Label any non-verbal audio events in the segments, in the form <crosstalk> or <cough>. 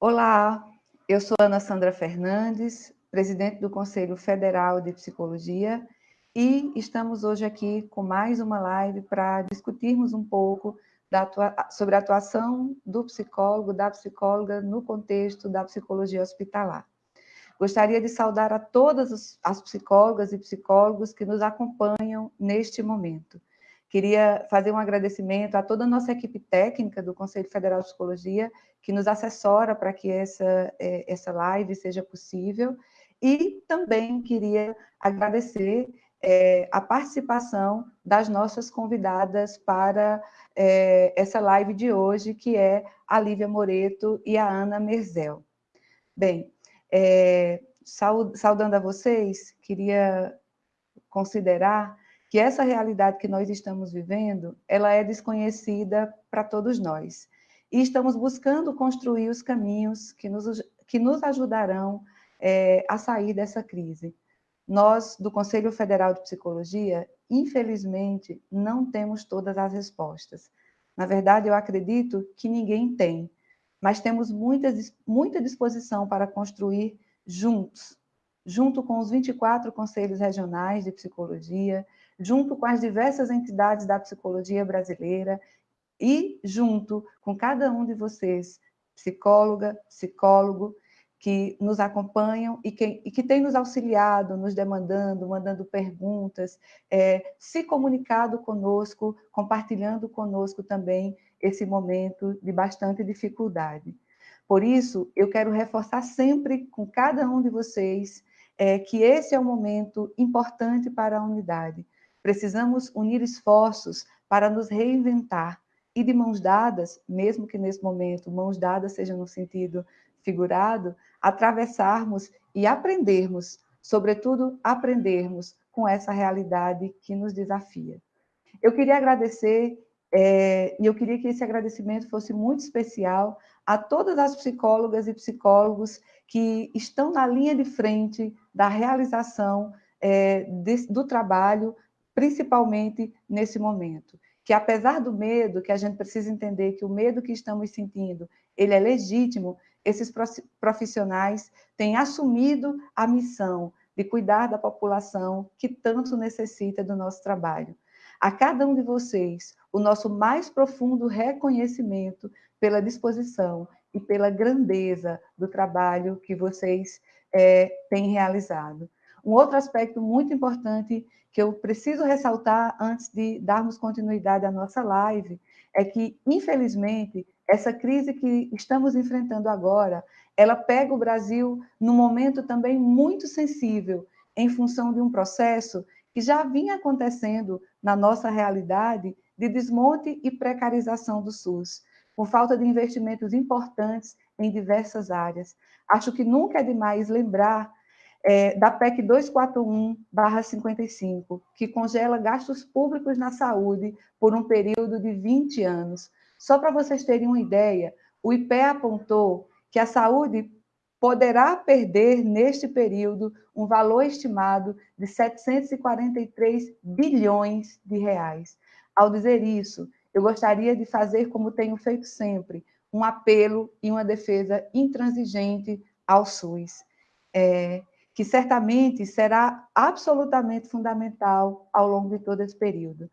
Olá, eu sou Ana Sandra Fernandes, presidente do Conselho Federal de Psicologia, e estamos hoje aqui com mais uma live para discutirmos um pouco sobre a atuação do psicólogo, da psicóloga no contexto da psicologia hospitalar. Gostaria de saudar a todas as psicólogas e psicólogos que nos acompanham neste momento. Queria fazer um agradecimento a toda a nossa equipe técnica do Conselho Federal de Psicologia, que nos assessora para que essa, é, essa live seja possível, e também queria agradecer é, a participação das nossas convidadas para é, essa live de hoje, que é a Lívia Moreto e a Ana Merzel. Bem, é, saudando a vocês, queria considerar que essa realidade que nós estamos vivendo, ela é desconhecida para todos nós. E estamos buscando construir os caminhos que nos, que nos ajudarão é, a sair dessa crise. Nós, do Conselho Federal de Psicologia, infelizmente, não temos todas as respostas. Na verdade, eu acredito que ninguém tem, mas temos muita, muita disposição para construir juntos, junto com os 24 conselhos regionais de psicologia, junto com as diversas entidades da psicologia brasileira e junto com cada um de vocês, psicóloga, psicólogo, que nos acompanham e que, e que tem nos auxiliado, nos demandando, mandando perguntas, é, se comunicado conosco, compartilhando conosco também esse momento de bastante dificuldade. Por isso, eu quero reforçar sempre com cada um de vocês é, que esse é um momento importante para a unidade. Precisamos unir esforços para nos reinventar e de mãos dadas, mesmo que nesse momento mãos dadas seja no sentido figurado, atravessarmos e aprendermos, sobretudo aprendermos com essa realidade que nos desafia. Eu queria agradecer, é, e eu queria que esse agradecimento fosse muito especial a todas as psicólogas e psicólogos que estão na linha de frente da realização é, do trabalho, principalmente nesse momento. Que apesar do medo, que a gente precisa entender que o medo que estamos sentindo, ele é legítimo, esses profissionais têm assumido a missão de cuidar da população que tanto necessita do nosso trabalho. A cada um de vocês, o nosso mais profundo reconhecimento pela disposição e pela grandeza do trabalho que vocês é, têm realizado. Um outro aspecto muito importante que eu preciso ressaltar antes de darmos continuidade à nossa live é que, infelizmente, essa crise que estamos enfrentando agora, ela pega o Brasil num momento também muito sensível, em função de um processo que já vinha acontecendo na nossa realidade de desmonte e precarização do SUS, por falta de investimentos importantes em diversas áreas. Acho que nunca é demais lembrar é, da PEC 241-55, que congela gastos públicos na saúde por um período de 20 anos, só para vocês terem uma ideia, o IPE apontou que a saúde poderá perder, neste período, um valor estimado de 743 bilhões de reais. Ao dizer isso, eu gostaria de fazer, como tenho feito sempre, um apelo e uma defesa intransigente ao SUS, é, que certamente será absolutamente fundamental ao longo de todo esse período.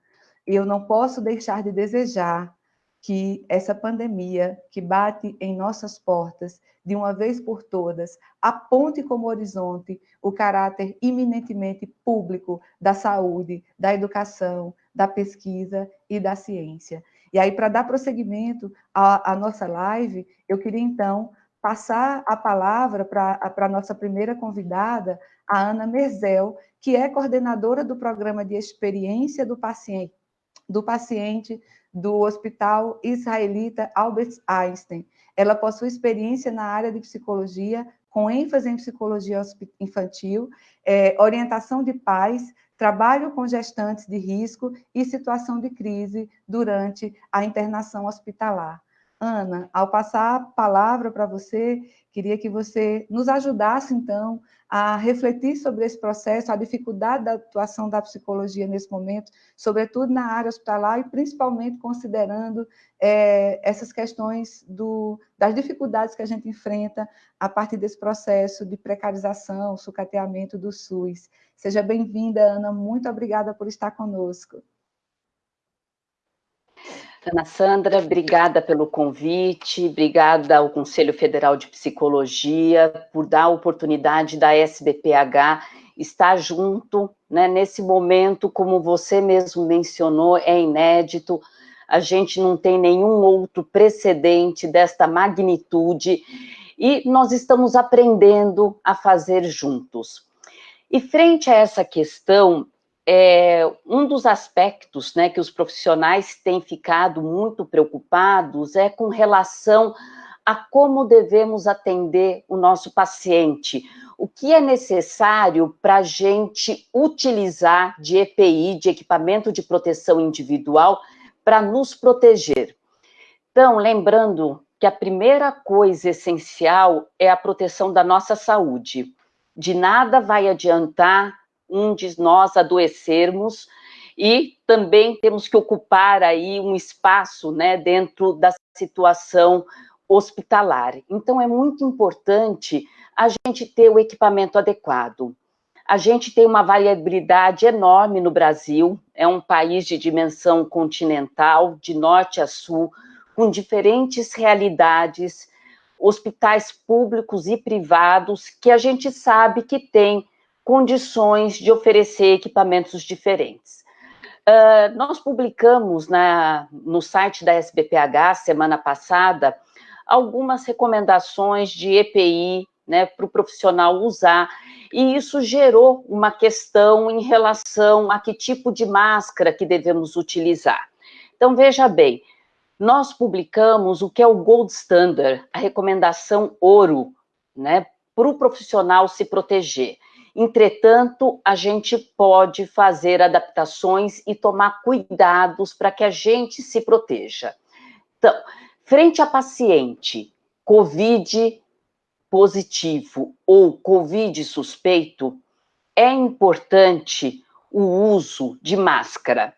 E eu não posso deixar de desejar que essa pandemia que bate em nossas portas, de uma vez por todas, aponte como horizonte o caráter iminentemente público da saúde, da educação, da pesquisa e da ciência. E aí, para dar prosseguimento à, à nossa live, eu queria, então, passar a palavra para a nossa primeira convidada, a Ana Merzel, que é coordenadora do programa de experiência do paciente, do paciente do Hospital Israelita Albert Einstein. Ela possui experiência na área de psicologia, com ênfase em psicologia infantil, é, orientação de pais, trabalho com gestantes de risco e situação de crise durante a internação hospitalar. Ana, ao passar a palavra para você, queria que você nos ajudasse, então, a refletir sobre esse processo, a dificuldade da atuação da psicologia nesse momento, sobretudo na área hospitalar e principalmente considerando é, essas questões do, das dificuldades que a gente enfrenta a partir desse processo de precarização, sucateamento do SUS. Seja bem-vinda, Ana, muito obrigada por estar conosco. Ana Sandra, obrigada pelo convite, obrigada ao Conselho Federal de Psicologia por dar a oportunidade da SBPH estar junto, né, nesse momento, como você mesmo mencionou, é inédito, a gente não tem nenhum outro precedente desta magnitude, e nós estamos aprendendo a fazer juntos. E frente a essa questão, é, um dos aspectos né, que os profissionais têm ficado muito preocupados é com relação a como devemos atender o nosso paciente, o que é necessário para a gente utilizar de EPI, de equipamento de proteção individual, para nos proteger. Então, lembrando que a primeira coisa essencial é a proteção da nossa saúde. De nada vai adiantar um de nós adoecermos e também temos que ocupar aí um espaço, né, dentro da situação hospitalar. Então, é muito importante a gente ter o equipamento adequado. A gente tem uma variabilidade enorme no Brasil, é um país de dimensão continental, de norte a sul, com diferentes realidades, hospitais públicos e privados, que a gente sabe que tem condições de oferecer equipamentos diferentes. Uh, nós publicamos na, no site da SBPH, semana passada, algumas recomendações de EPI né, para o profissional usar, e isso gerou uma questão em relação a que tipo de máscara que devemos utilizar. Então, veja bem, nós publicamos o que é o Gold Standard, a recomendação ouro, né, para o profissional se proteger. Entretanto, a gente pode fazer adaptações e tomar cuidados para que a gente se proteja. Então, frente a paciente COVID positivo ou COVID suspeito, é importante o uso de máscara.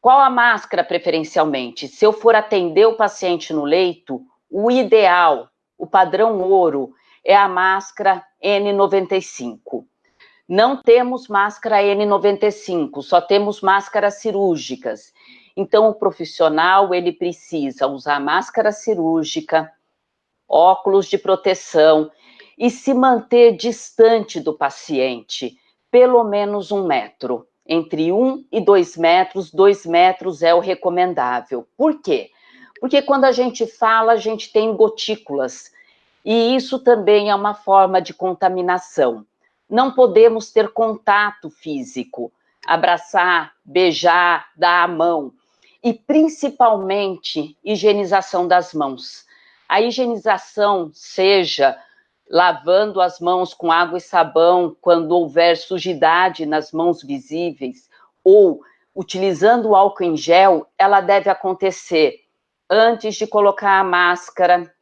Qual a máscara preferencialmente? Se eu for atender o paciente no leito, o ideal, o padrão ouro, é a máscara N95. Não temos máscara N95, só temos máscaras cirúrgicas. Então, o profissional, ele precisa usar máscara cirúrgica, óculos de proteção e se manter distante do paciente, pelo menos um metro. Entre um e dois metros, dois metros é o recomendável. Por quê? Porque quando a gente fala, a gente tem gotículas, e isso também é uma forma de contaminação não podemos ter contato físico, abraçar, beijar, dar a mão, e principalmente higienização das mãos. A higienização seja lavando as mãos com água e sabão quando houver sujidade nas mãos visíveis, ou utilizando o álcool em gel, ela deve acontecer antes de colocar a máscara,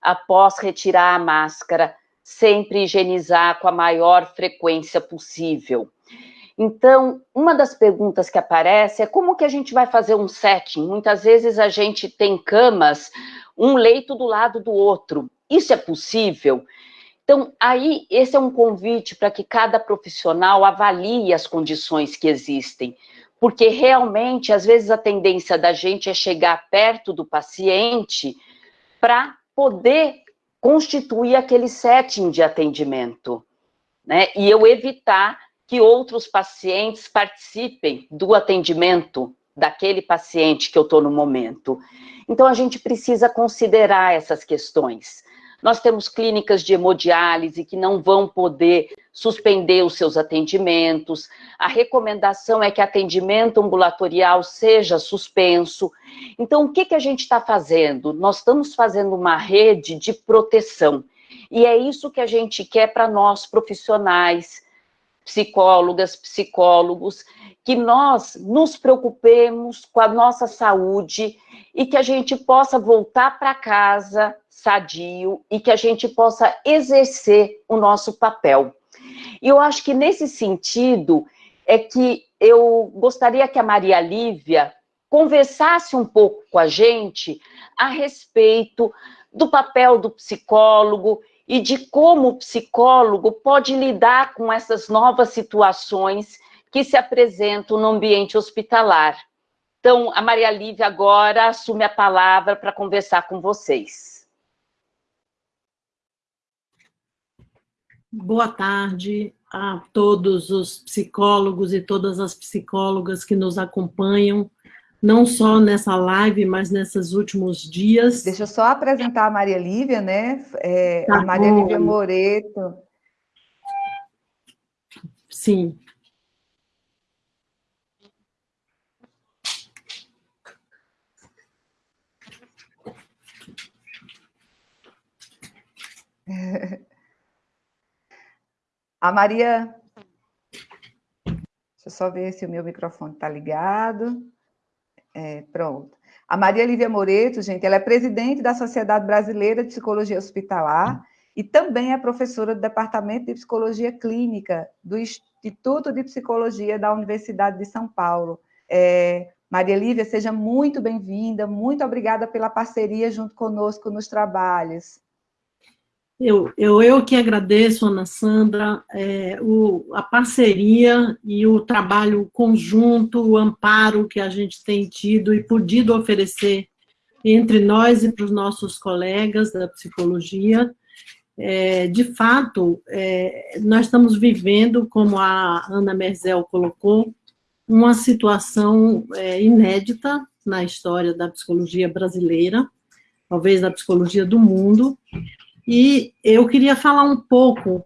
após retirar a máscara, sempre higienizar com a maior frequência possível. Então, uma das perguntas que aparece é como que a gente vai fazer um setting? Muitas vezes a gente tem camas, um leito do lado do outro. Isso é possível? Então, aí, esse é um convite para que cada profissional avalie as condições que existem, porque realmente, às vezes, a tendência da gente é chegar perto do paciente para poder constituir aquele setting de atendimento, né? E eu evitar que outros pacientes participem do atendimento daquele paciente que eu estou no momento. Então, a gente precisa considerar essas questões. Nós temos clínicas de hemodiálise que não vão poder suspender os seus atendimentos. A recomendação é que atendimento ambulatorial seja suspenso. Então, o que, que a gente está fazendo? Nós estamos fazendo uma rede de proteção. E é isso que a gente quer para nós, profissionais, psicólogas, psicólogos, que nós nos preocupemos com a nossa saúde e que a gente possa voltar para casa sadio e que a gente possa exercer o nosso papel. E eu acho que nesse sentido é que eu gostaria que a Maria Lívia conversasse um pouco com a gente a respeito do papel do psicólogo e de como o psicólogo pode lidar com essas novas situações que se apresentam no ambiente hospitalar. Então, a Maria Lívia agora assume a palavra para conversar com vocês. Boa tarde a todos os psicólogos e todas as psicólogas que nos acompanham não só nessa live, mas nesses últimos dias. Deixa eu só apresentar a Maria Lívia, né? É, tá a Maria bom. Lívia Moreto. Sim. <laughs> A Maria. Deixa eu só ver se o meu microfone está ligado. É, pronto. A Maria Lívia Moreto, gente, ela é presidente da Sociedade Brasileira de Psicologia Hospitalar e também é professora do Departamento de Psicologia Clínica do Instituto de Psicologia da Universidade de São Paulo. É, Maria Lívia, seja muito bem-vinda, muito obrigada pela parceria junto conosco nos trabalhos. Eu, eu, eu que agradeço, Ana Sandra, é, o, a parceria e o trabalho conjunto, o amparo que a gente tem tido e podido oferecer entre nós e para os nossos colegas da psicologia. É, de fato, é, nós estamos vivendo, como a Ana Merzel colocou, uma situação é, inédita na história da psicologia brasileira, talvez da psicologia do mundo, e eu queria falar um pouco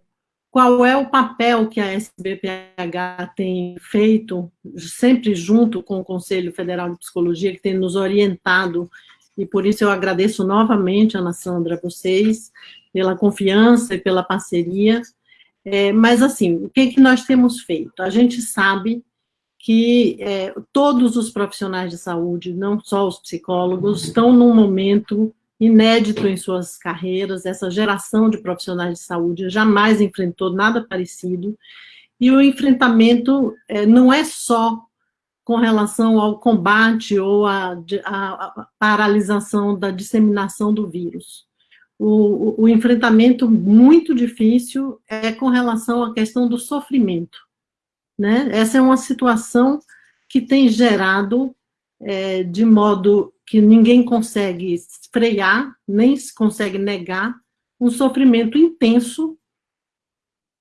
qual é o papel que a SBPH tem feito, sempre junto com o Conselho Federal de Psicologia, que tem nos orientado, e por isso eu agradeço novamente, Ana Sandra, vocês, pela confiança e pela parceria. É, mas, assim, o que, que nós temos feito? A gente sabe que é, todos os profissionais de saúde, não só os psicólogos, estão num momento inédito em suas carreiras, essa geração de profissionais de saúde jamais enfrentou nada parecido, e o enfrentamento é, não é só com relação ao combate ou à paralisação da disseminação do vírus. O, o, o, enfrentamento muito difícil é com relação à questão do sofrimento. Né? Essa é uma situação que tem gerado, é, de modo que ninguém consegue frear, nem se consegue negar, um sofrimento intenso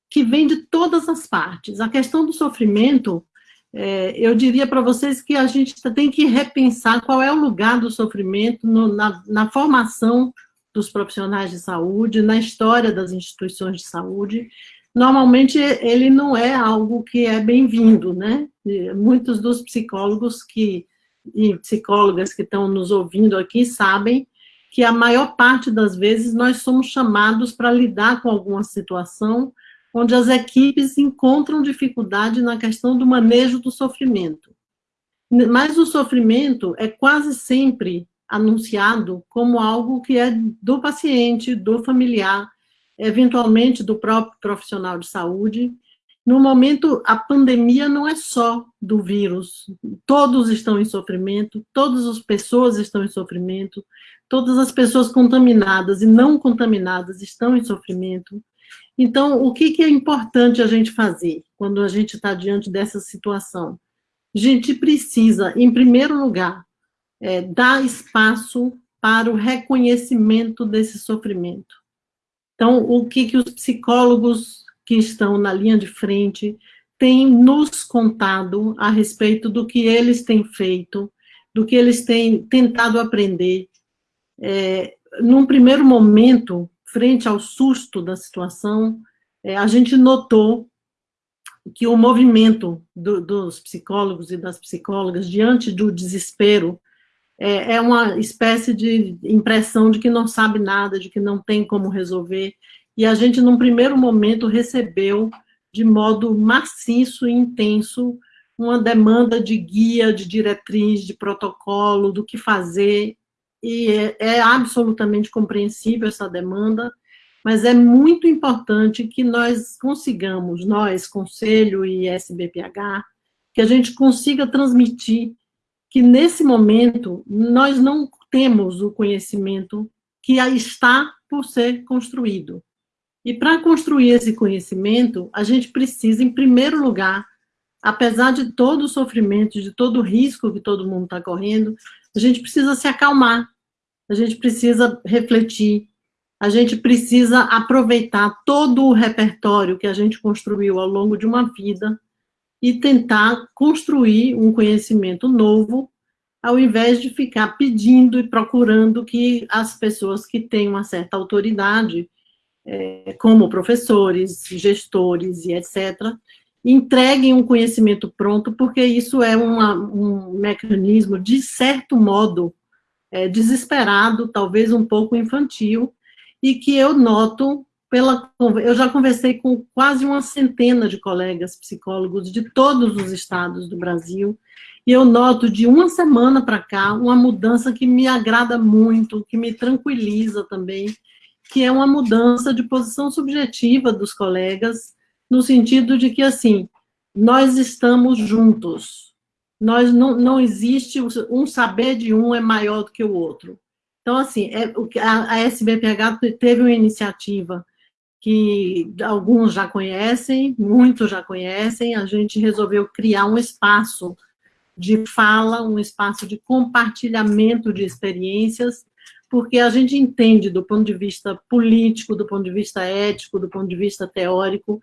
que vem de todas as partes. A questão do sofrimento, é, eu diria para vocês que a gente tem que repensar qual é o lugar do sofrimento no, na, na formação dos profissionais de saúde, na história das instituições de saúde. Normalmente, ele não é algo que é bem-vindo, né? Muitos dos psicólogos que e psicólogas que estão nos ouvindo aqui sabem que a maior parte das vezes nós somos chamados para lidar com alguma situação onde as equipes encontram dificuldade na questão do manejo do sofrimento. Mas o sofrimento é quase sempre anunciado como algo que é do paciente, do familiar, eventualmente do próprio profissional de saúde, no momento, a pandemia não é só do vírus. Todos estão em sofrimento, todas as pessoas estão em sofrimento, todas as pessoas contaminadas e não contaminadas estão em sofrimento. Então, o que, é importante a gente fazer quando a gente está diante dessa situação? A gente precisa, em primeiro lugar, é, dar espaço para o reconhecimento desse sofrimento. Então, o que, que os psicólogos que estão na linha de frente têm nos contado a respeito do que eles têm feito, do que eles têm tentado aprender. É, num primeiro momento, frente ao susto da situação, é, a gente notou que o movimento do, dos psicólogos e das psicólogas diante do desespero é, é, uma espécie de impressão de que não sabe nada, de que não tem como resolver, e a gente, num primeiro momento, recebeu de modo maciço e intenso uma demanda de guia, de diretriz, de protocolo, do que fazer, e é, é absolutamente compreensível essa demanda, mas é muito importante que nós consigamos, nós, Conselho e SBPH, que a gente consiga transmitir que, nesse momento, nós não temos o conhecimento que está por ser construído. E para construir esse conhecimento, a gente precisa, em primeiro lugar, apesar de todo o sofrimento, de todo o risco que todo mundo está correndo, a gente precisa se acalmar, a gente precisa refletir, a gente precisa aproveitar todo o repertório que a gente construiu ao longo de uma vida e tentar construir um conhecimento novo, ao invés de ficar pedindo e procurando que as pessoas que têm uma certa autoridade é, como professores, gestores e etc., entreguem um conhecimento pronto, porque isso é uma, um mecanismo, de certo modo, é, desesperado, talvez um pouco infantil, e que eu noto pela... Eu já conversei com quase uma centena de colegas psicólogos de todos os estados do Brasil, e eu noto de uma semana para cá uma mudança que me agrada muito, que me tranquiliza também, que é uma mudança de posição subjetiva dos colegas, no sentido de que, assim, nós estamos juntos. Nós não, não existe, um saber de um é maior do que o outro. Então, assim, é, a, a SBPH teve uma iniciativa que alguns já conhecem, muitos já conhecem, a gente resolveu criar um espaço de fala, um espaço de compartilhamento de experiências, porque a gente entende do ponto de vista político, do ponto de vista ético, do ponto de vista teórico,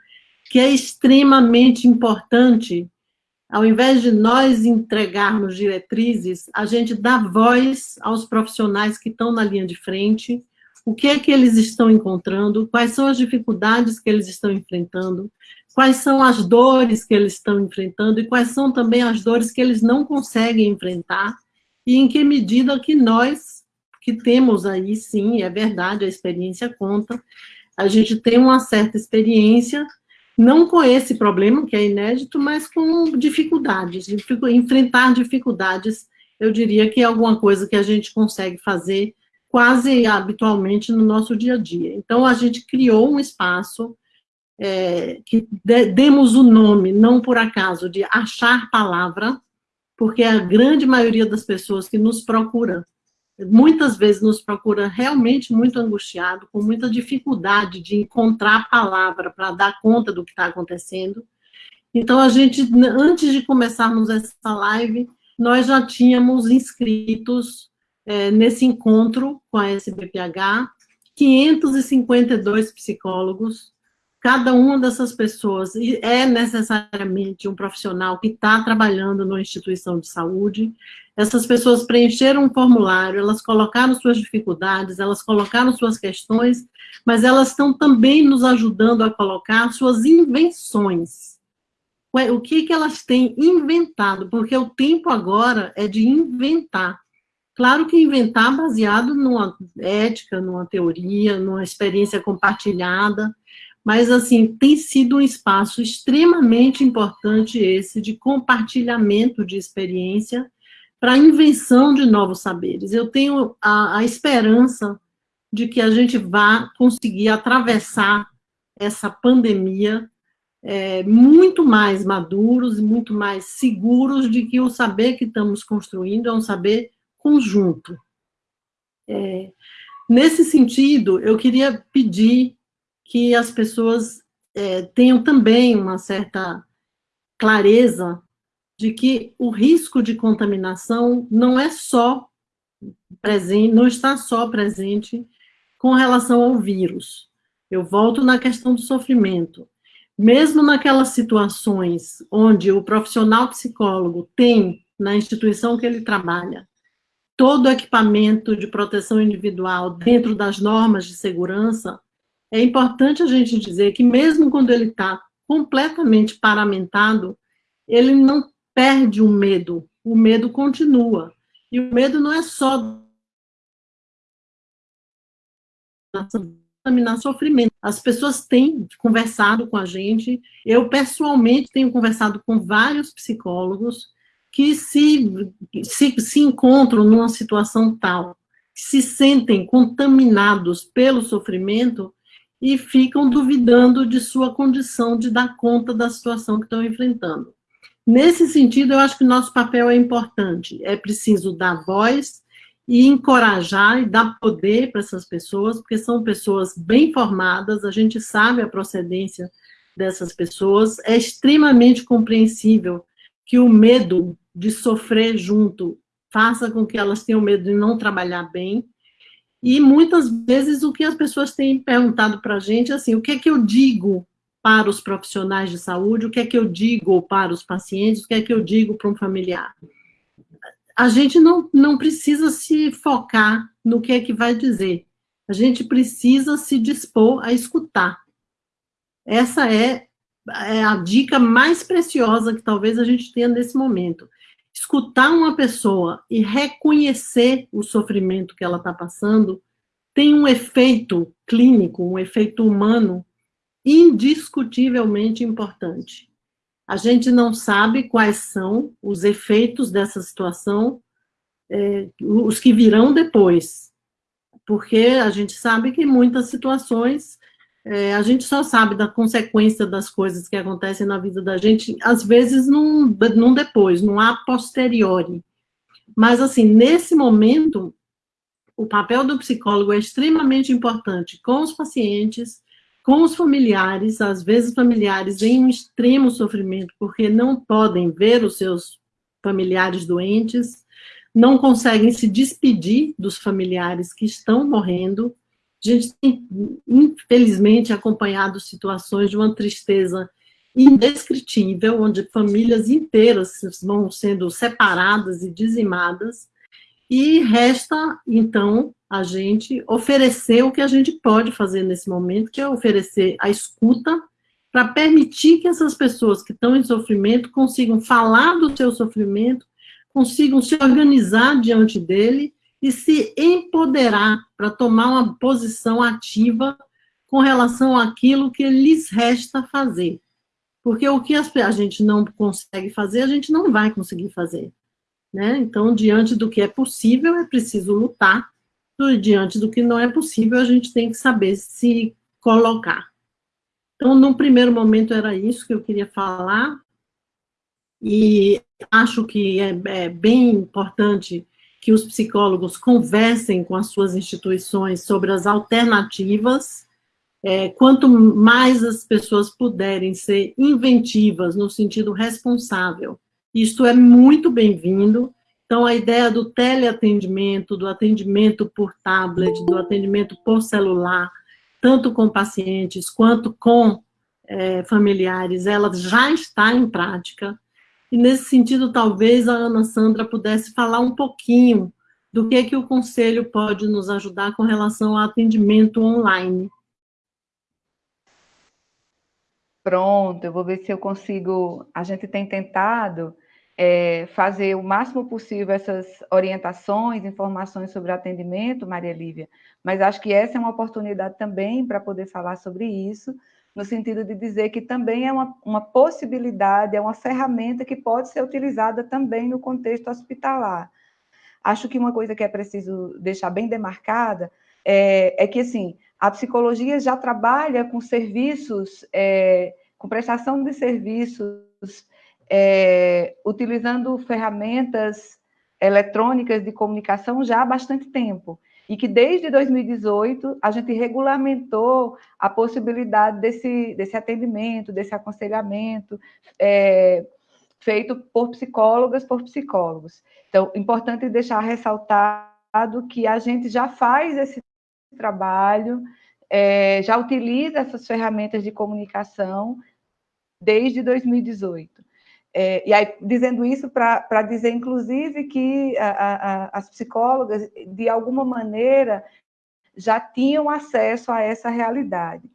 que é extremamente importante, ao invés de nós entregarmos diretrizes, a gente dá voz aos profissionais que estão na linha de frente, o que é que eles estão encontrando, quais são as dificuldades que eles estão enfrentando, quais são as dores que eles estão enfrentando e quais são também as dores que eles não conseguem enfrentar e em que medida que nós que temos aí, sim, é verdade, a experiência conta, a gente tem uma certa experiência, não com esse problema, que é inédito, mas com dificuldades, enfrentar dificuldades, eu diria que é alguma coisa que a gente consegue fazer quase habitualmente no nosso dia a dia. Então, a gente criou um espaço é, que de, demos o nome, não por acaso, de achar palavra, porque a grande maioria das pessoas que nos procuram muitas vezes nos procura realmente muito angustiado, com muita dificuldade de encontrar a palavra para dar conta do que está acontecendo. Então, a gente, antes de começarmos essa live, nós já tínhamos inscritos é, nesse encontro com a SBPH, 552 psicólogos, cada uma dessas pessoas é necessariamente um profissional que está trabalhando numa instituição de saúde, essas pessoas preencheram um formulário, elas colocaram suas dificuldades, elas colocaram suas questões, mas elas estão também nos ajudando a colocar suas invenções. O que, que elas têm inventado? Porque o tempo agora é de inventar. Claro que inventar baseado numa ética, numa teoria, numa experiência compartilhada, mas, assim, tem sido um espaço extremamente importante esse de compartilhamento de experiência para a invenção de novos saberes. Eu tenho a, a esperança de que a gente vá conseguir atravessar essa pandemia é, muito mais maduros e muito mais seguros de que o saber que estamos construindo é um saber conjunto. É, nesse sentido, eu queria pedir que as pessoas é, tenham também uma certa clareza de que o risco de contaminação não é só presente, não está só presente com relação ao vírus. Eu volto na questão do sofrimento. Mesmo naquelas situações onde o profissional psicólogo tem, na instituição que ele trabalha, todo o equipamento de proteção individual dentro das normas de segurança, é importante a gente dizer que mesmo quando ele está completamente paramentado, ele não perde o medo, o medo continua. E o medo não é só contaminar sofrimento. As pessoas têm conversado com a gente, eu pessoalmente tenho conversado com vários psicólogos que se, se, se encontram numa situação tal, se sentem contaminados pelo sofrimento e ficam duvidando de sua condição de dar conta da situação que estão enfrentando. Nesse sentido, eu acho que nosso papel é importante. É preciso dar voz e encorajar e dar poder para essas pessoas, porque são pessoas bem formadas, a gente sabe a procedência dessas pessoas, é extremamente compreensível que o medo de sofrer junto faça com que elas tenham medo de não trabalhar bem, e muitas vezes o que as pessoas têm perguntado para a gente é assim, o que é que eu digo para os profissionais de saúde, o que é que eu digo para os pacientes, o que é que eu digo para um familiar. A gente não, não precisa se focar no que é que vai dizer, a gente precisa se dispor a escutar. Essa é, é a dica mais preciosa que talvez a gente tenha nesse momento. Escutar uma pessoa e reconhecer o sofrimento que ela está passando tem um efeito clínico, um efeito humano indiscutivelmente importante. A gente não sabe quais são os efeitos dessa situação, é, os que virão depois, porque a gente sabe que muitas situações é, a gente só sabe da consequência das coisas que acontecem na vida da gente, às vezes não, não depois, não há posteriori. Mas, assim, nesse momento, o papel do psicólogo é extremamente importante com os pacientes, com os familiares, às vezes familiares em um extremo sofrimento, porque não podem ver os seus familiares doentes, não conseguem se despedir dos familiares que estão morrendo. A gente tem, infelizmente, acompanhado situações de uma tristeza indescritível, onde famílias inteiras vão sendo separadas e dizimadas, e resta, então, a gente oferecer o que a gente pode fazer nesse momento, que é oferecer a escuta, para permitir que essas pessoas que estão em sofrimento consigam falar do seu sofrimento, consigam se organizar diante dele e se empoderar para tomar uma posição ativa com relação àquilo que lhes resta fazer. Porque o que a gente não consegue fazer, a gente não vai conseguir fazer. Né? Então, diante do que é possível, é preciso lutar, diante do que não é possível, a gente tem que saber se colocar. Então, num primeiro momento, era isso que eu queria falar, e acho que é, é bem importante que os psicólogos conversem com as suas instituições sobre as alternativas, é, quanto mais as pessoas puderem ser inventivas no sentido responsável, isto é muito bem-vindo. Então, a ideia do teleatendimento, do atendimento por tablet, do atendimento por celular, tanto com pacientes quanto com é, familiares, ela já está em prática. E, nesse sentido, talvez a Ana Sandra pudesse falar um pouquinho do que, é que o Conselho pode nos ajudar com relação ao atendimento online. Pronto, eu vou ver se eu consigo. A gente tem tentado é, fazer o máximo possível essas orientações, informações sobre atendimento, Maria Lívia, mas acho que essa é uma oportunidade também para poder falar sobre isso, no sentido de dizer que também é uma, uma possibilidade, é uma ferramenta que pode ser utilizada também no contexto hospitalar. Acho que uma coisa que é preciso deixar bem demarcada é, é que, assim, a psicologia já trabalha com serviços, é, com prestação de serviços, é, utilizando ferramentas eletrônicas de comunicação já há bastante tempo. E que desde 2018 a gente regulamentou a possibilidade desse, desse atendimento, desse aconselhamento, é, feito por psicólogas, por psicólogos. Então, importante deixar ressaltado que a gente já faz esse trabalho, é, já utiliza essas ferramentas de comunicação desde 2018. É, e aí, dizendo isso para dizer, inclusive, que a, a, as psicólogas, de alguma maneira, já tinham acesso a essa realidade.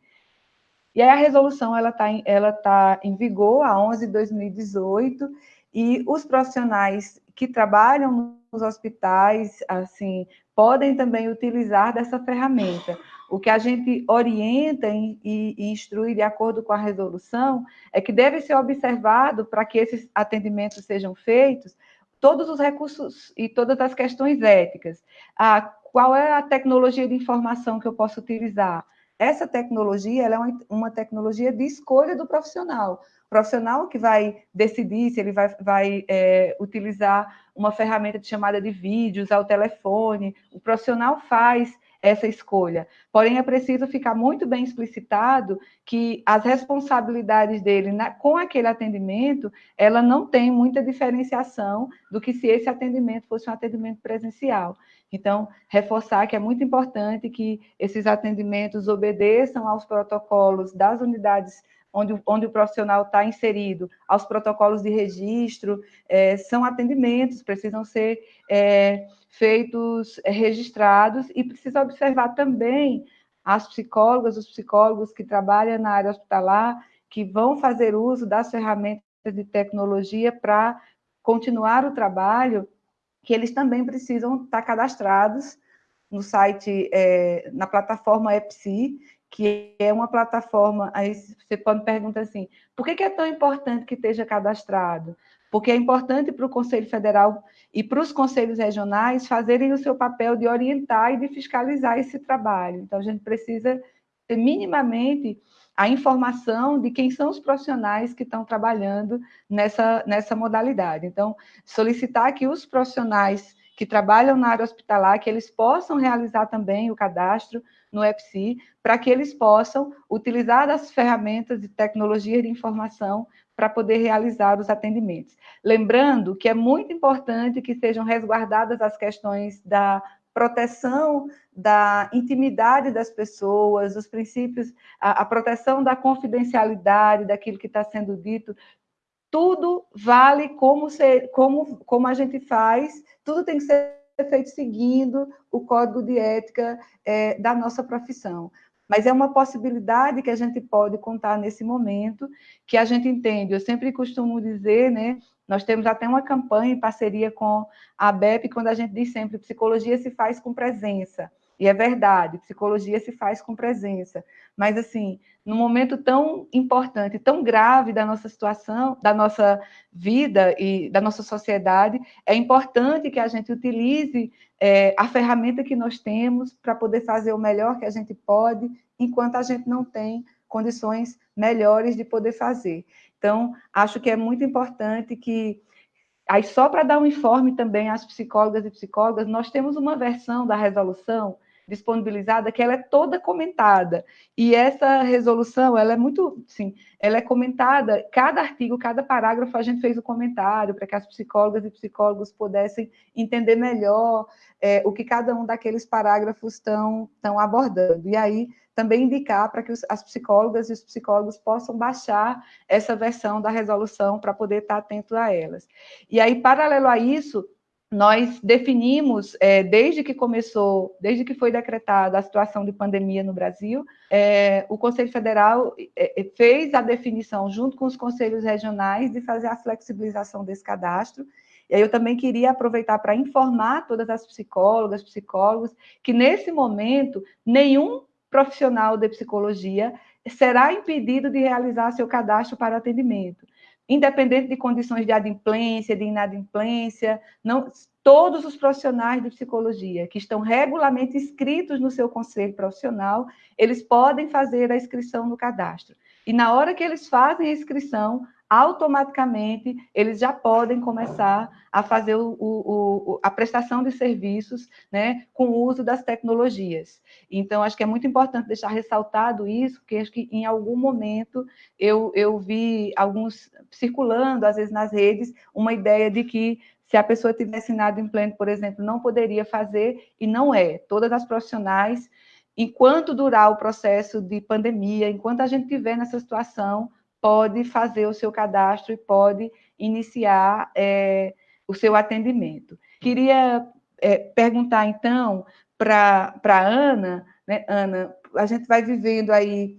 E aí a resolução ela está ela tá em vigor a 11 de 2018 e os profissionais que trabalham nos hospitais, assim, podem também utilizar dessa ferramenta. O que a gente orienta e, e instrui de acordo com a resolução é que deve ser observado para que esses atendimentos sejam feitos todos os recursos e todas as questões éticas. Ah, qual é a tecnologia de informação que eu posso utilizar? Essa tecnologia é uma, uma tecnologia de escolha do profissional. O profissional que vai decidir se ele vai, vai é, utilizar uma ferramenta de chamada de vídeo, usar o telefone, o profissional faz essa escolha. Porém, é preciso ficar muito bem explicitado que as responsabilidades dele na, com aquele atendimento, ela não tem muita diferenciação do que se esse atendimento fosse um atendimento presencial. Então, reforçar que é muito importante que esses atendimentos obedeçam aos protocolos das unidades onde, onde o profissional está inserido, aos protocolos de registro, é, são atendimentos, precisam ser é, feitos, é, registrados, e precisa observar também as psicólogas, os psicólogos que trabalham na área hospitalar, que vão fazer uso das ferramentas de tecnologia para continuar o trabalho, que eles também precisam estar cadastrados no site, é, na plataforma EPSI, que é uma plataforma, aí você pode perguntar assim, por que é tão importante que esteja cadastrado? Porque é importante para o Conselho Federal e para os conselhos regionais fazerem o seu papel de orientar e de fiscalizar esse trabalho. Então, a gente precisa ter minimamente a informação de quem são os profissionais que estão trabalhando nessa, nessa modalidade. Então, solicitar que os profissionais que trabalham na área hospitalar, que eles possam realizar também o cadastro no EPSI, para que eles possam utilizar as ferramentas de tecnologia de informação para poder realizar os atendimentos. Lembrando que é muito importante que sejam resguardadas as questões da proteção da intimidade das pessoas, os princípios, a, a proteção da confidencialidade daquilo que está sendo dito, tudo vale como, ser, como, como a gente faz, tudo tem que ser feito seguindo o código de ética é, da nossa profissão. Mas é uma possibilidade que a gente pode contar nesse momento, que a gente entende. Eu sempre costumo dizer, né? Nós temos até uma campanha em parceria com a BEP, quando a gente diz sempre psicologia se faz com presença. E é verdade, psicologia se faz com presença. Mas, assim, num momento tão importante, tão grave da nossa situação, da nossa vida e da nossa sociedade, é importante que a gente utilize é, a ferramenta que nós temos para poder fazer o melhor que a gente pode, enquanto a gente não tem condições melhores de poder fazer. Então, acho que é muito importante que Aí, só para dar um informe também às psicólogas e psicólogas, nós temos uma versão da resolução disponibilizada que ela é toda comentada. E essa resolução, ela é muito, sim, ela é comentada, cada artigo, cada parágrafo a gente fez o um comentário para que as psicólogas e psicólogos pudessem entender melhor é, o que cada um daqueles parágrafos estão, abordando. E aí também indicar para que os, as psicólogas e os psicólogos possam baixar essa versão da resolução para poder estar atento a elas. E aí, paralelo a isso, nós definimos, é, desde que começou, desde que foi decretada a situação de pandemia no Brasil, é, o Conselho Federal é, é, fez a definição, junto com os conselhos regionais, de fazer a flexibilização desse cadastro. E aí eu também queria aproveitar para informar todas as psicólogas, psicólogos, que nesse momento nenhum profissional de psicologia será impedido de realizar seu cadastro para atendimento independente de condições de adimplência, de inadimplência, não, todos os profissionais de psicologia que estão regularmente inscritos no seu conselho profissional, eles podem fazer a inscrição no cadastro. E na hora que eles fazem a inscrição, automaticamente eles já podem começar a fazer o, o, o, a prestação de serviços né, com o uso das tecnologias. Então, acho que é muito importante deixar ressaltado isso, porque acho que em algum momento eu, eu vi alguns circulando, às vezes nas redes, uma ideia de que se a pessoa tivesse inadimplente, por exemplo, não poderia fazer, e não é. Todas as profissionais, enquanto durar o processo de pandemia, enquanto a gente estiver nessa situação, pode fazer o seu cadastro e pode iniciar é, o seu atendimento. Queria é, perguntar, então, para a Ana, né, Ana, a gente vai vivendo aí,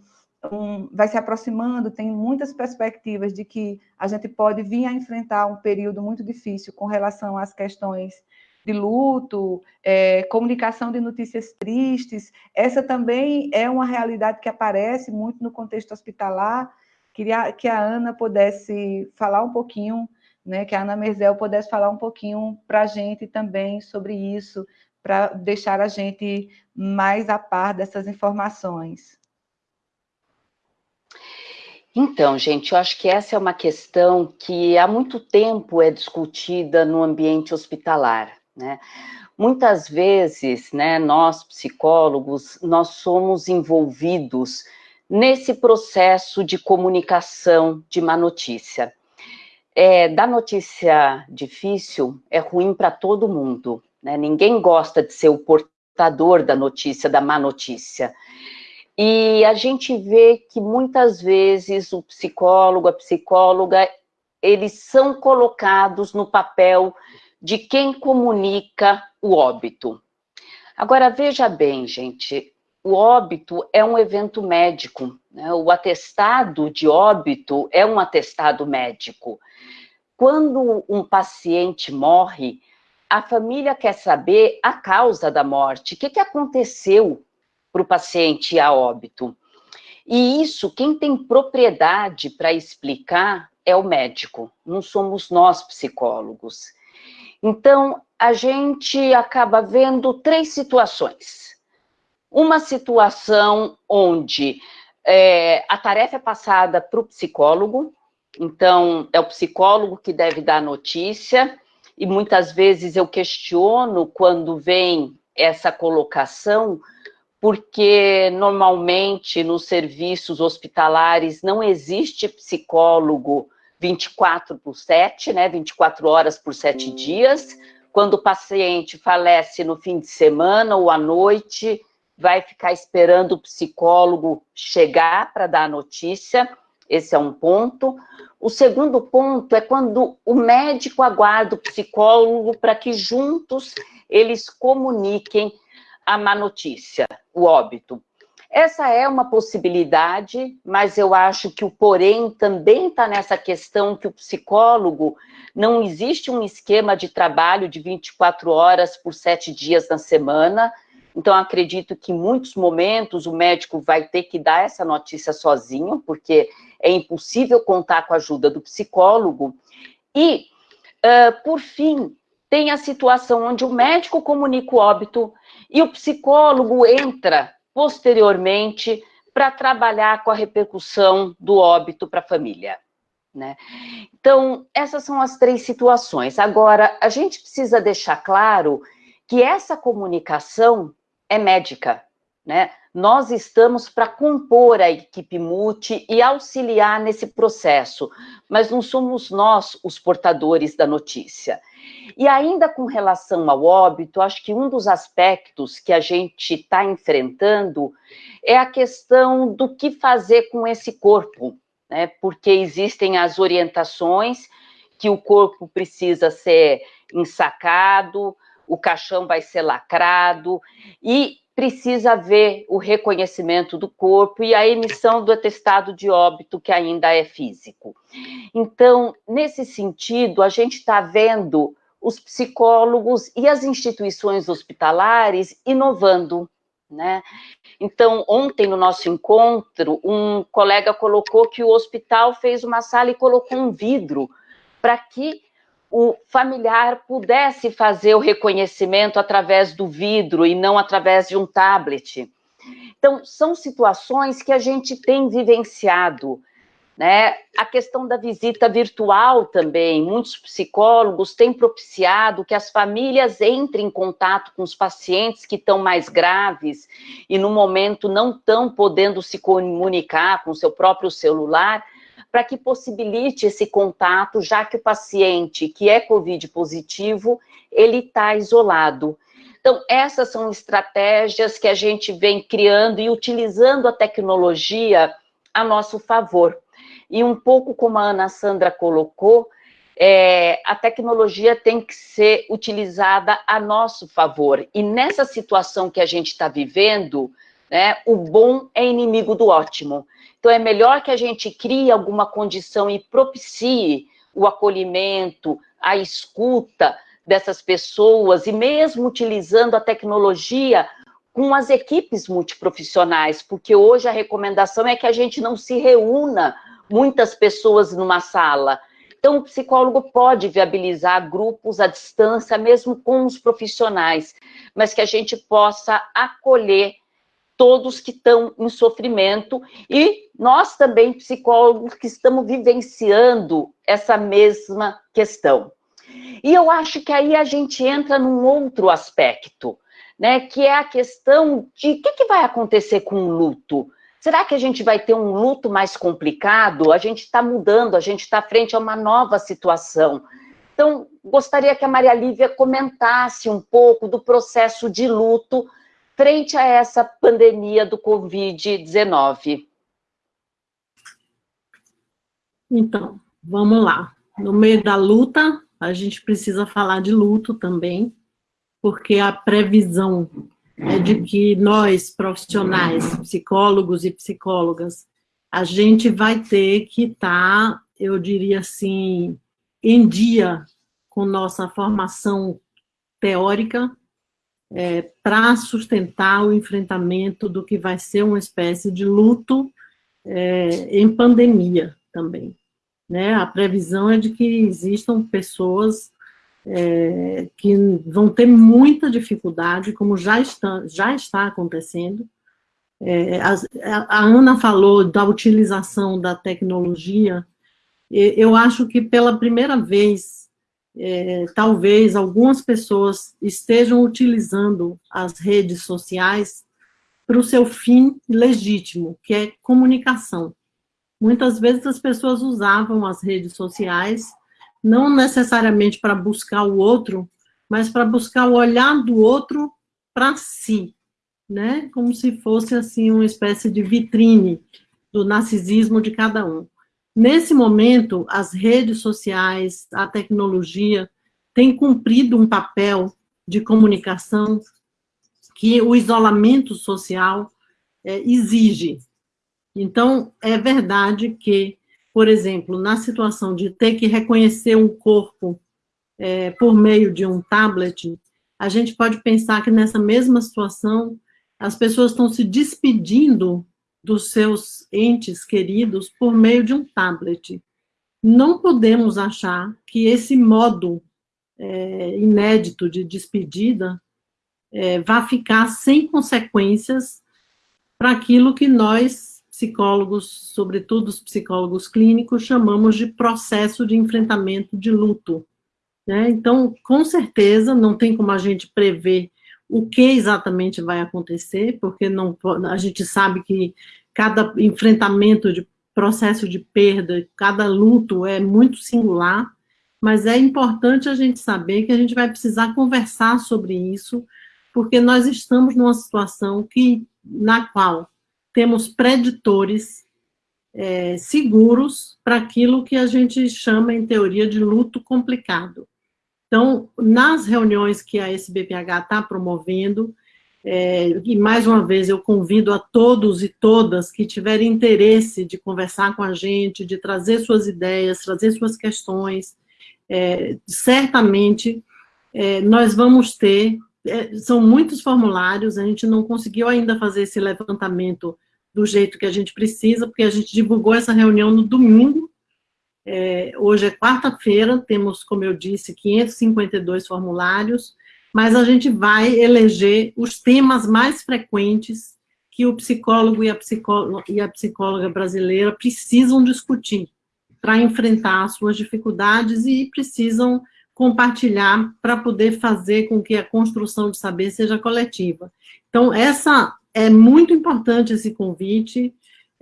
um, vai se aproximando, tem muitas perspectivas de que a gente pode vir a enfrentar um período muito difícil com relação às questões de luto, é, comunicação de notícias tristes, essa também é uma realidade que aparece muito no contexto hospitalar. Queria que a Ana pudesse falar um pouquinho, né, que a Ana Merzel pudesse falar um pouquinho para a gente também sobre isso, para deixar a gente mais a par dessas informações. Então, gente, eu acho que essa é uma questão que há muito tempo é discutida no ambiente hospitalar, né? Muitas vezes, né, nós psicólogos, nós somos envolvidos nesse processo de comunicação de má notícia. É, da notícia difícil é ruim para todo mundo, né? Ninguém gosta de ser o portador da notícia, da má notícia. E a gente vê que muitas vezes o psicólogo, a psicóloga, eles são colocados no papel de quem comunica o óbito. Agora, veja bem, gente, o óbito é um evento médico, né? o atestado de óbito é um atestado médico. Quando um paciente morre, a família quer saber a causa da morte, o que, que aconteceu para o paciente a óbito. E isso, quem tem propriedade para explicar é o médico, não somos nós psicólogos. Então, a gente acaba vendo três situações. Uma situação onde é, a tarefa é passada para o psicólogo, então é o psicólogo que deve dar a notícia, e muitas vezes eu questiono quando vem essa colocação, porque normalmente nos serviços hospitalares não existe psicólogo 24 por 7, né, 24 horas por 7 dias. Quando o paciente falece no fim de semana ou à noite, vai ficar esperando o psicólogo chegar para dar a notícia. Esse é um ponto. O segundo ponto é quando o médico aguarda o psicólogo para que juntos eles comuniquem a má notícia, o óbito. Essa é uma possibilidade, mas eu acho que o porém também está nessa questão que o psicólogo não existe um esquema de trabalho de 24 horas por sete dias na semana. Então, acredito que em muitos momentos o médico vai ter que dar essa notícia sozinho, porque é impossível contar com a ajuda do psicólogo. E, uh, por fim, tem a situação onde o médico comunica o óbito e o psicólogo entra posteriormente para trabalhar com a repercussão do óbito para a família. Né? Então, essas são as três situações. Agora, a gente precisa deixar claro que essa comunicação é médica, né? Nós estamos para compor a equipe multi e auxiliar nesse processo, mas não somos nós os portadores da notícia. E ainda com relação ao óbito, acho que um dos aspectos que a gente está enfrentando é a questão do que fazer com esse corpo, né? Porque existem as orientações que o corpo precisa ser ensacado, o caixão vai ser lacrado e precisa haver o reconhecimento do corpo e a emissão do atestado de óbito, que ainda é físico. Então, nesse sentido, a gente está vendo os psicólogos e as instituições hospitalares inovando, né? Então, ontem no nosso encontro, um colega colocou que o hospital fez uma sala e colocou um vidro para que o familiar pudesse fazer o reconhecimento através do vidro e não através de um tablet. Então, são situações que a gente tem vivenciado. Né? A questão da visita virtual também, muitos psicólogos têm propiciado que as famílias entrem em contato com os pacientes que estão mais graves e no momento não estão podendo se comunicar com seu próprio celular, para que possibilite esse contato, já que o paciente que é COVID positivo, ele está isolado. Então, essas são estratégias que a gente vem criando e utilizando a tecnologia a nosso favor e um pouco como a Ana Sandra colocou, é, a tecnologia tem que ser utilizada a nosso favor. E nessa situação que a gente está vivendo, né, o bom é inimigo do ótimo. Então é melhor que a gente crie alguma condição e propicie o acolhimento, a escuta, dessas pessoas, e mesmo utilizando a tecnologia com as equipes multiprofissionais, porque hoje a recomendação é que a gente não se reúna muitas pessoas numa sala. Então, o psicólogo pode viabilizar grupos à distância, mesmo com os profissionais, mas que a gente possa acolher todos que estão em sofrimento e nós também, psicólogos, que estamos vivenciando essa mesma questão. E eu acho que aí a gente entra num outro aspecto, né, que é a questão de o que, que vai acontecer com o luto. Será que a gente vai ter um luto mais complicado? A gente está mudando, a gente está frente a uma nova situação. Então, gostaria que a Maria Lívia comentasse um pouco do processo de luto frente a essa pandemia do Covid-19? Então, vamos lá. No meio da luta, a gente precisa falar de luto também, porque a previsão é de que nós, profissionais, psicólogos e psicólogas, a gente vai ter que estar, tá, eu diria assim, em dia com nossa formação teórica, é, para sustentar o enfrentamento do que vai ser uma espécie de luto é, em pandemia também. Né? A previsão é de que existam pessoas é, que vão ter muita dificuldade, como já está, já está acontecendo. É, a, a Ana falou da utilização da tecnologia, eu acho que pela primeira vez é, talvez algumas pessoas estejam utilizando as redes sociais para o seu fim legítimo, que é comunicação. Muitas vezes as pessoas usavam as redes sociais não necessariamente para buscar o outro, mas para buscar o olhar do outro para si, né? Como se fosse assim uma espécie de vitrine do narcisismo de cada um. Nesse momento, as redes sociais, a tecnologia, têm cumprido um papel de comunicação que o isolamento social é, exige. Então, é verdade que, por exemplo, na situação de ter que reconhecer um corpo é, por meio de um tablet, a gente pode pensar que nessa mesma situação, as pessoas estão se despedindo dos seus entes queridos por meio de um tablet. Não podemos achar que esse modo é, inédito de despedida é, vá ficar sem consequências para aquilo que nós, psicólogos, sobretudo os psicólogos clínicos, chamamos de processo de enfrentamento de luto. Né? Então, com certeza, não tem como a gente prever o que exatamente vai acontecer, porque não, a gente sabe que cada enfrentamento de processo de perda, cada luto é muito singular, mas é importante a gente saber que a gente vai precisar conversar sobre isso, porque nós estamos numa situação que, na qual temos preditores é, seguros para aquilo que a gente chama, em teoria, de luto complicado. Então, nas reuniões que a SBPH está promovendo, é, e mais uma vez eu convido a todos e todas que tiverem interesse de conversar com a gente, de trazer suas ideias, trazer suas questões, é, certamente é, nós vamos ter, é, são muitos formulários, a gente não conseguiu ainda fazer esse levantamento do jeito que a gente precisa, porque a gente divulgou essa reunião no domingo, é, hoje é quarta-feira, temos, como eu disse, 552 formulários, mas a gente vai eleger os temas mais frequentes que o psicólogo e a psicóloga, e a psicóloga brasileira precisam discutir para enfrentar as suas dificuldades e precisam compartilhar para poder fazer com que a construção de saber seja coletiva. Então, essa é muito importante esse convite,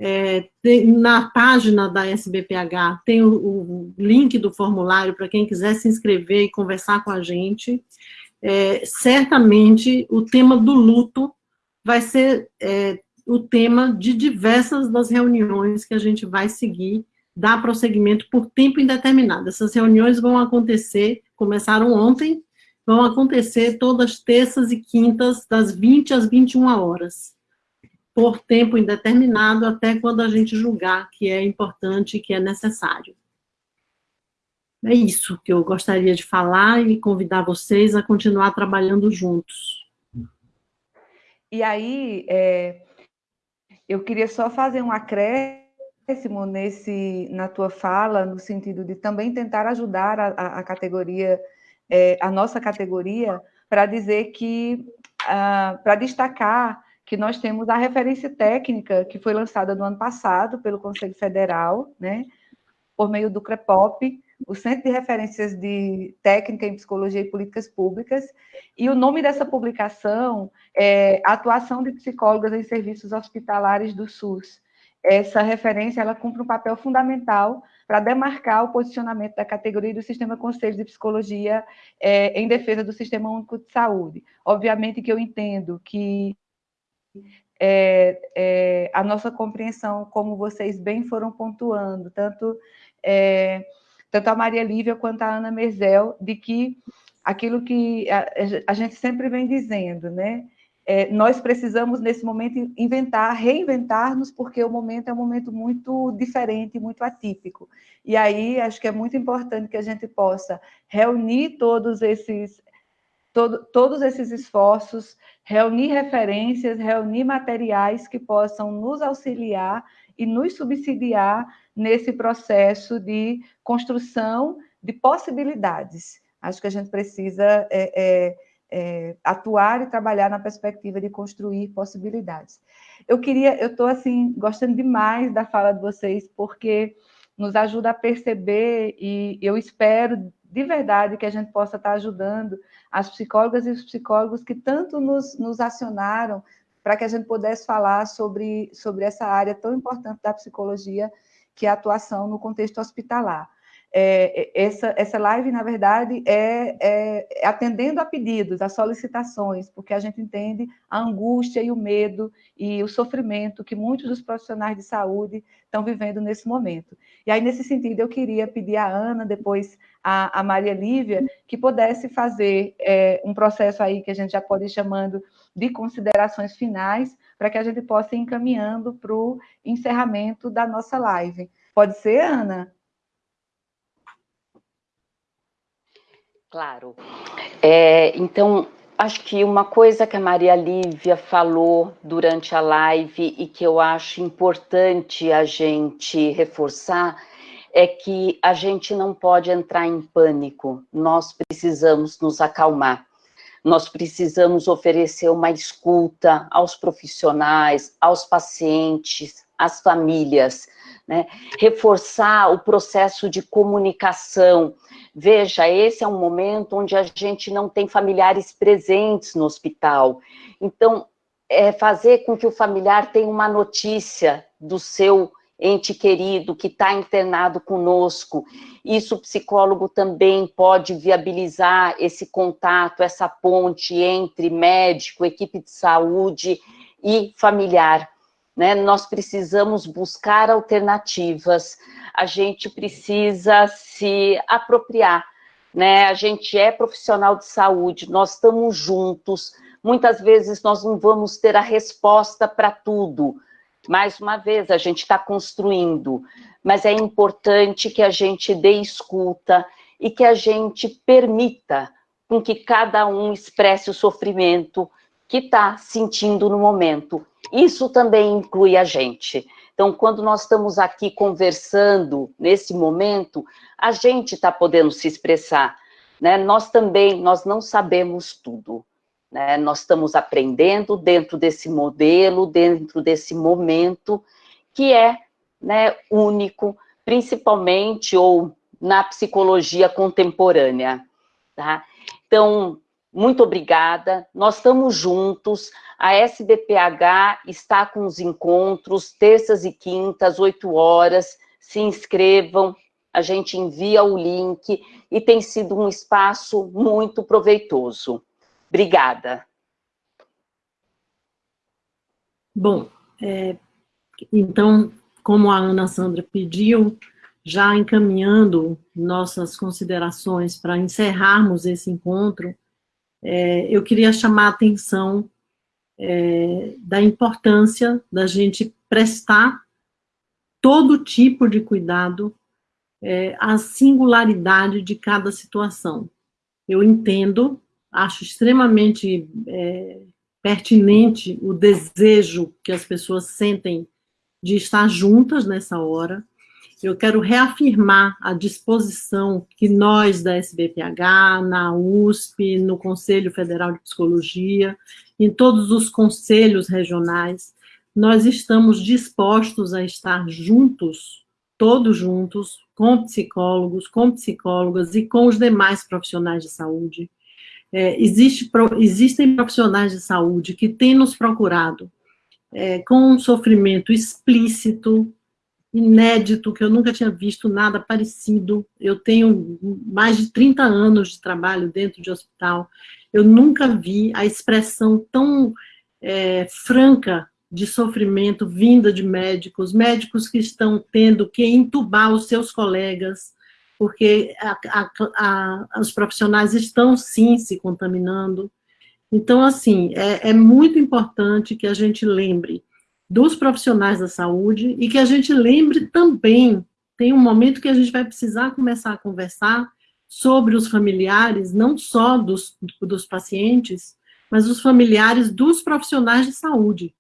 é, tem, na página da SBPH tem o, o link do formulário para quem quiser se inscrever e conversar com a gente. É, certamente o tema do luto vai ser é, o tema de diversas das reuniões que a gente vai seguir, dar prosseguimento por tempo indeterminado. Essas reuniões vão acontecer, começaram ontem, vão acontecer todas terças e quintas, das 20 às 21 horas por tempo indeterminado até quando a gente julgar que é importante que é necessário. é isso que eu gostaria de falar e convidar vocês a continuar trabalhando juntos. E aí, é, eu queria só fazer um acréscimo nesse, na tua fala, no sentido de também tentar ajudar a, a, a categoria, é, a nossa categoria, para dizer que, uh, para destacar que nós temos a referência técnica que foi lançada no ano passado pelo Conselho Federal, né, por meio do CREPOP, o Centro de Referências de Técnica em Psicologia e Políticas Públicas, e o nome dessa publicação é Atuação de Psicólogas em Serviços Hospitalares do SUS. Essa referência ela cumpre um papel fundamental para demarcar o posicionamento da categoria do Sistema Conselho de Psicologia é, em defesa do Sistema Único de Saúde. Obviamente que eu entendo que é, é, a nossa compreensão, como vocês bem foram pontuando, tanto é, tanto a Maria Lívia quanto a Ana Merzel, de que aquilo que a, a gente sempre vem dizendo, né? É, nós precisamos, nesse momento, inventar, reinventar-nos, porque o momento é um momento muito diferente, muito atípico. E aí, acho que é muito importante que a gente possa reunir todos esses, todo, todos esses esforços, reunir referências, reunir materiais que possam nos auxiliar e nos subsidiar nesse processo de construção de possibilidades. Acho que a gente precisa é, é, é, atuar e trabalhar na perspectiva de construir possibilidades. Eu queria, eu estou assim gostando demais da fala de vocês porque nos ajuda a perceber e eu espero de verdade que a gente possa estar ajudando as psicólogas e os psicólogos que tanto nos, nos acionaram para que a gente pudesse falar sobre, sobre essa área tão importante da psicologia que é a atuação no contexto hospitalar. É, essa, essa live, na verdade, é, é, é, atendendo a pedidos, a solicitações, porque a gente entende a angústia e o medo e o sofrimento que muitos dos profissionais de saúde estão vivendo nesse momento. E aí, nesse sentido, eu queria pedir à Ana, depois a, a Maria Lívia, que pudesse fazer é, um processo aí que a gente já pode ir chamando de considerações finais, para que a gente possa ir encaminhando para o encerramento da nossa live. Pode ser, Ana? Claro. É, então, acho que uma coisa que a Maria Lívia falou durante a live e que eu acho importante a gente reforçar é que a gente não pode entrar em pânico, nós precisamos nos acalmar. Nós precisamos oferecer uma escuta aos profissionais, aos pacientes, às famílias, né? reforçar o processo de comunicação. Veja, esse é um momento onde a gente não tem familiares presentes no hospital. Então, é fazer com que o familiar tenha uma notícia do seu ente querido que está internado conosco. Isso o psicólogo também pode viabilizar esse contato, essa ponte entre médico, equipe de saúde e familiar. Né? Nós precisamos buscar alternativas, a gente precisa se apropriar. Né? A gente é profissional de saúde, nós estamos juntos, muitas vezes nós não vamos ter a resposta para tudo, mais uma vez, a gente está construindo, mas é importante que a gente dê escuta e que a gente permita com que cada um expresse o sofrimento que está sentindo no momento. Isso também inclui a gente. Então, quando nós estamos aqui conversando nesse momento, a gente está podendo se expressar. Né? Nós também, nós não sabemos tudo. Né? Nós estamos aprendendo dentro desse modelo, dentro desse momento, que é né, único, principalmente ou na psicologia contemporânea. Tá? Então, muito obrigada, nós estamos juntos, a SBPH está com os encontros, terças e quintas, 8 horas, se inscrevam, a gente envia o link, e tem sido um espaço muito proveitoso. Obrigada. Bom, é, então, como a Ana Sandra pediu, já encaminhando nossas considerações para encerrarmos esse encontro, é, eu queria chamar a atenção é, da importância da gente prestar todo tipo de cuidado é, a singularidade de cada situação. Eu entendo, acho extremamente é, pertinente o desejo que as pessoas sentem de estar juntas nessa hora. Eu quero reafirmar a disposição que nós da SBPH, na USP, no Conselho Federal de Psicologia, em todos os conselhos regionais, nós estamos dispostos a estar juntos, todos juntos, com psicólogos, com psicólogas e com os demais profissionais de saúde. É, existe, existem profissionais de saúde que têm nos procurado é, com um sofrimento explícito, inédito, que eu nunca tinha visto nada parecido. Eu tenho mais de 30 anos de trabalho dentro de hospital. Eu nunca vi a expressão tão é, franca de sofrimento vinda de médicos, médicos que estão tendo que entubar os seus colegas, porque a, a, a, os profissionais estão, sim, se contaminando. Então, assim, é, é muito importante que a gente lembre dos profissionais da saúde e que a gente lembre também, tem um momento que a gente vai precisar começar a conversar sobre os familiares, não só dos, dos pacientes, mas os familiares dos profissionais de saúde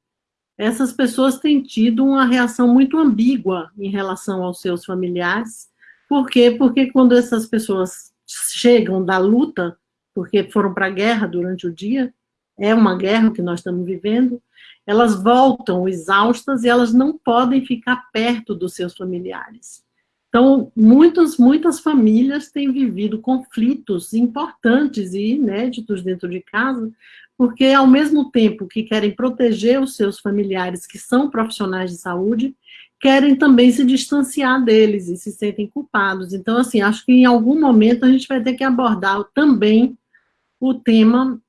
essas pessoas têm tido uma reação muito ambígua em relação aos seus familiares. Por quê? Porque quando essas pessoas chegam da luta, porque foram para a guerra durante o dia, é uma guerra que nós estamos vivendo, elas voltam exaustas e elas não podem ficar perto dos seus familiares. Então, muitas, muitas famílias têm vivido conflitos importantes e inéditos dentro de casa, porque ao mesmo tempo que querem proteger os seus familiares que são profissionais de saúde, querem também se distanciar deles e se sentem culpados. Então, assim, acho que em algum momento a gente vai ter que abordar também o tema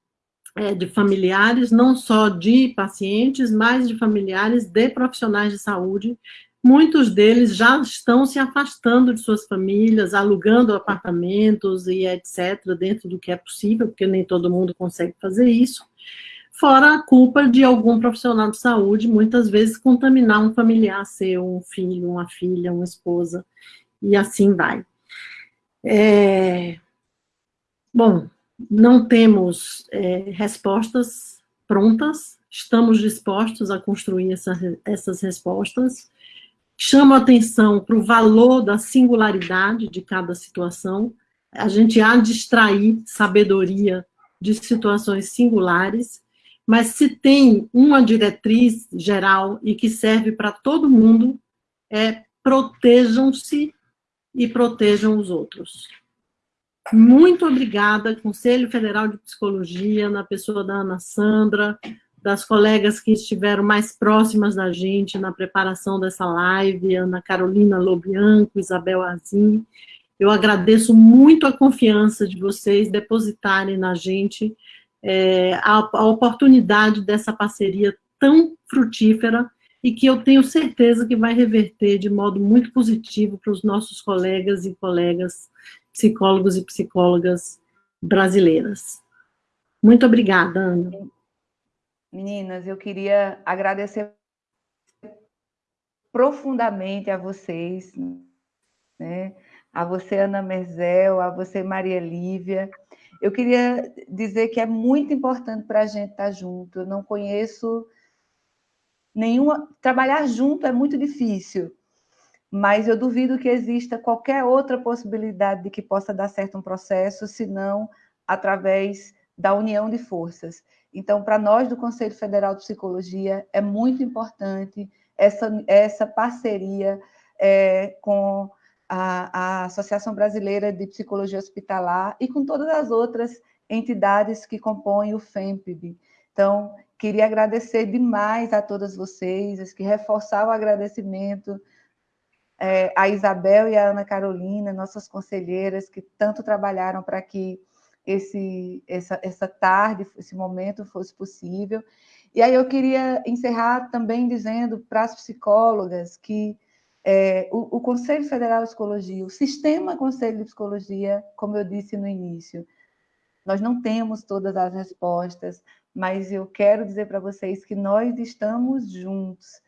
é, de familiares, não só de pacientes, mas de familiares de profissionais de saúde, Muitos deles já estão se afastando de suas famílias, alugando apartamentos e etc., dentro do que é possível, porque nem todo mundo consegue fazer isso. Fora a culpa de algum profissional de saúde, muitas vezes contaminar um familiar seu, um filho, uma filha, uma esposa, e assim vai. É... Bom, não temos é, respostas prontas, estamos dispostos a construir essa, essas respostas, chama atenção para o valor da singularidade de cada situação, a gente há de extrair sabedoria de situações singulares, mas se tem uma diretriz geral e que serve para todo mundo, é protejam-se e protejam os outros. Muito obrigada, Conselho Federal de Psicologia, na pessoa da Ana Sandra, das colegas que estiveram mais próximas da gente na preparação dessa live, Ana Carolina Lobianco, Isabel Azim. Eu agradeço muito a confiança de vocês depositarem na gente é, a, a oportunidade dessa parceria tão frutífera e que eu tenho certeza que vai reverter de modo muito positivo para os nossos colegas e colegas psicólogos e psicólogas brasileiras. Muito obrigada, Ana. Meninas, eu queria agradecer profundamente a vocês, né? a você, Ana Merzel, a você, Maria Lívia. Eu queria dizer que é muito importante para a gente estar junto. Eu não conheço nenhuma. Trabalhar junto é muito difícil, mas eu duvido que exista qualquer outra possibilidade de que possa dar certo um processo, senão através da união de forças. Então, para nós do Conselho Federal de Psicologia, é muito importante essa, essa parceria é, com a, a, Associação Brasileira de Psicologia Hospitalar e com todas as outras entidades que compõem o FEMPB. Então, queria agradecer demais a todas vocês, que reforçar o agradecimento é, a Isabel e a Ana Carolina, nossas conselheiras, que tanto trabalharam para que esse, essa, essa tarde, esse momento fosse possível. E aí eu queria encerrar também dizendo para as psicólogas que é, o, o, Conselho Federal de Psicologia, o sistema Conselho de Psicologia, como eu disse no início, nós não temos todas as respostas, mas eu quero dizer para vocês que nós estamos juntos.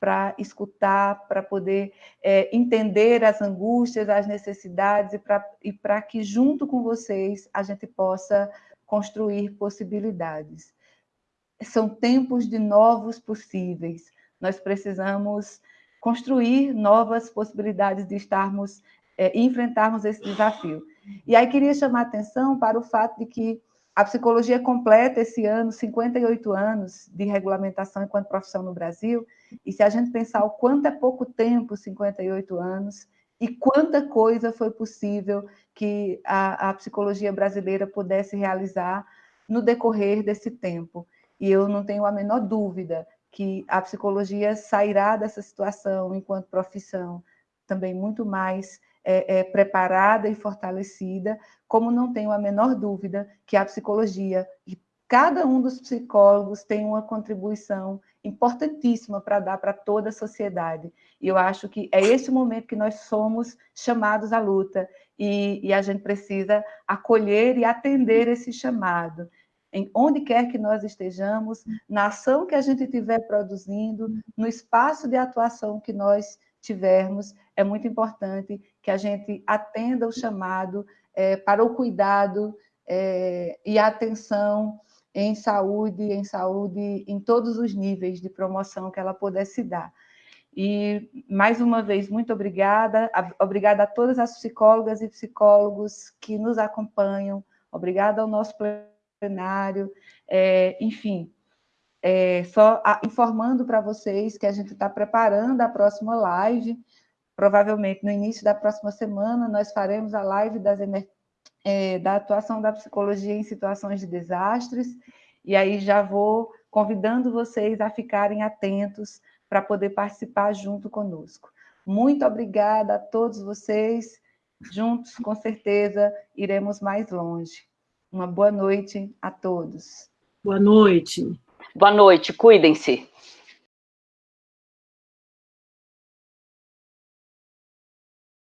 Para escutar, para poder é, entender as angústias, as necessidades e para que, junto com vocês, a gente possa construir possibilidades. São tempos de novos possíveis. Nós precisamos construir novas possibilidades de estarmos, é, enfrentarmos esse desafio. E aí queria chamar a atenção para o fato de que a psicologia completa esse ano 58 anos de regulamentação enquanto profissão no Brasil, e se a gente pensar o quanto é pouco tempo, 58 anos, e quanta coisa foi possível que a, a psicologia brasileira pudesse realizar no decorrer desse tempo. E eu não tenho a menor dúvida que a psicologia sairá dessa situação enquanto profissão também muito mais é, é, preparada e fortalecida, como não tenho a menor dúvida que a psicologia e cada um dos psicólogos tem uma contribuição importantíssima para dar para toda a sociedade. E eu acho que é esse momento que nós somos chamados à luta e, e a gente precisa acolher e atender esse chamado em onde quer que nós estejamos, na ação que a gente estiver produzindo, no espaço de atuação que nós tivermos, é muito importante que a gente atenda o chamado é, para o cuidado é, e a atenção em saúde, em saúde em todos os níveis de promoção que ela pudesse dar. E, mais uma vez, muito obrigada. Obrigada a todas as psicólogas e psicólogos que nos acompanham. Obrigada ao nosso plenário. É, enfim, é, só a, informando para vocês que a gente está preparando a próxima live. Provavelmente no início da próxima semana nós faremos a live das, é, da atuação da psicologia em situações de desastres. E aí já vou convidando vocês a ficarem atentos para poder participar junto conosco. Muito obrigada a todos vocês. Juntos, com certeza, iremos mais longe. Uma boa noite a todos. Boa noite. Boa noite, cuidem-se.